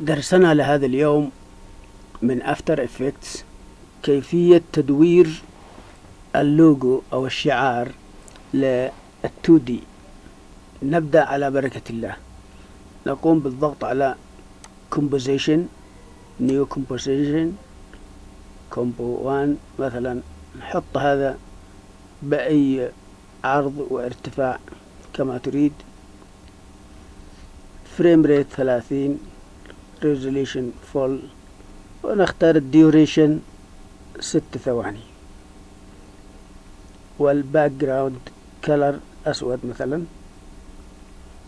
درسنا لهذا اليوم من After Effects كيفية تدوير اللوجو أو الشعار لل 2 D نبدأ على بركة الله. نقوم بالضغط على composition new composition comp 1 مثلا نحط هذا بأي عرض وارتفاع كما تريد. frame rate ثلاثين. resolution full ونختار ال duration ست ثواني. وال background color أسود مثلا.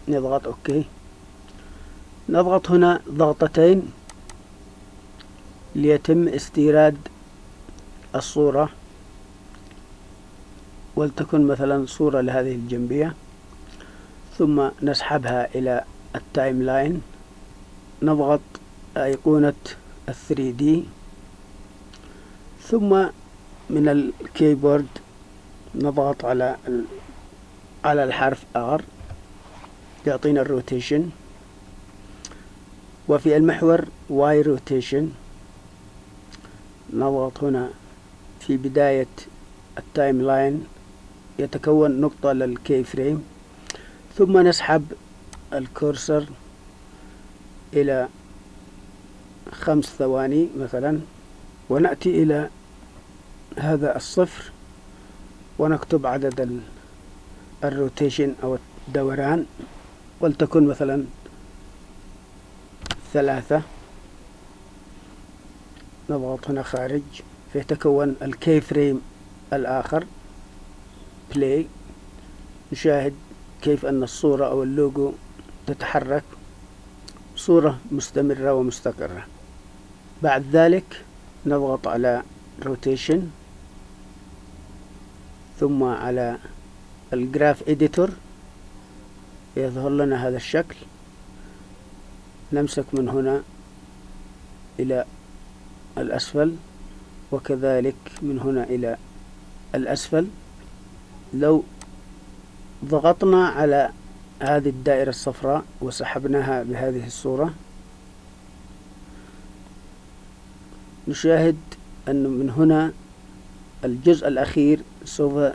نضغط okay. نضغط هنا ضغطتين ليتم استيراد الصورة. ولتكن مثلا صورة لهذه الجنبية. ثم نسحبها إلى ال timeline نضغط أيقونة ال three D ثم من ال keyboard نضغط على على الحرف R يعطينا ال rotation وفي المحور Y rotation نضغط هنا في بداية ال timeline يتكون نقطة لل key frame ثم نسحب ال cursor إلى خمس ثواني مثلا ونأتي إلى هذا الصفر ونكتب عدد ال rotation أو الدوران ولتكن مثلا ثلاثة. نضغط هنا خارج فيتكون ال key frame الآخر play نشاهد كيف أن الصورة أو اللوجو تتحرك. صورة مستمرة ومستقرة. بعد ذلك نضغط على rotation ثم على ال graph editor يظهر لنا هذا الشكل. نمسك من هنا إلى الأسفل وكذلك من هنا إلى الأسفل. لو ضغطنا على هذه الدائرة الصفراء وسحبناها بهذه الصورة. نشاهد أن من هنا الجزء الأخير سوف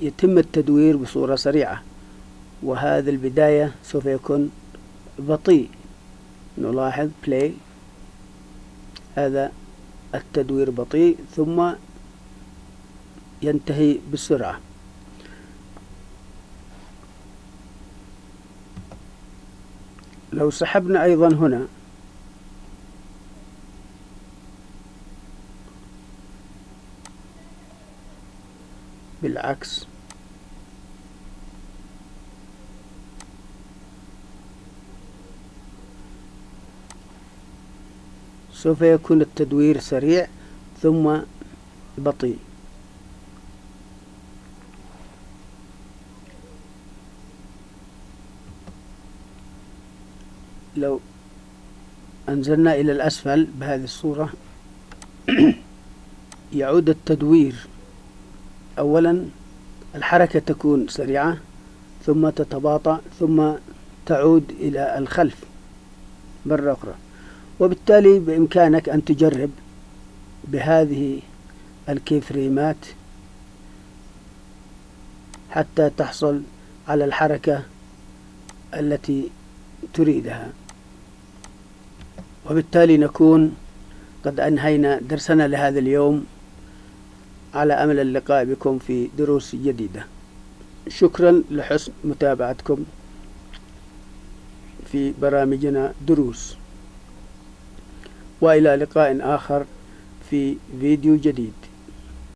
يتم التدوير بصورة سريعة وهذا البداية سوف يكون بطيء. نلاحظ play. هذا التدوير بطيء ثم ينتهي بسرعة. لو سحبنا أيضا هنا. بالعكس. سوف يكون التدوير سريع ثم بطيء. لو أنزلنا إلى الأسفل بهذه الصورة يعود التدوير. أولا الحركة تكون سريعة ثم تتباطأ ثم تعود إلى الخلف مرة أخرى. وبالتالي بإمكانك أن تجرب بهذه الكيفريمات حتى تحصل على الحركة التي تريدها. وبالتالي نكون قد أنهينا درسنا لهذا اليوم على أمل اللقاء بكم في دروس جديدة. شكرا لحسن متابعتكم في برامجنا دروس. وإلى لقاء آخر في فيديو جديد.